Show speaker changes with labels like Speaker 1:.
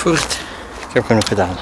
Speaker 1: Voert, ik heb genoeg gedaan.